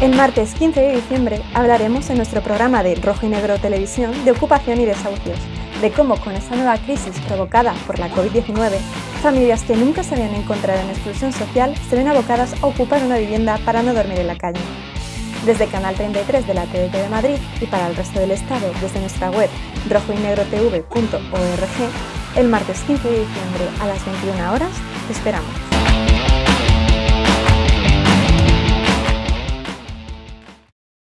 El martes 15 de diciembre hablaremos en nuestro programa de Rojo y Negro Televisión de ocupación y desahucios, de cómo con esta nueva crisis provocada por la COVID-19, familias que nunca se habían encontrado en exclusión social se ven abocadas a ocupar una vivienda para no dormir en la calle. Desde Canal 33 de la TDT de Madrid y para el resto del Estado desde nuestra web rojoynegrotv.org, el martes 15 de diciembre a las 21 horas te esperamos.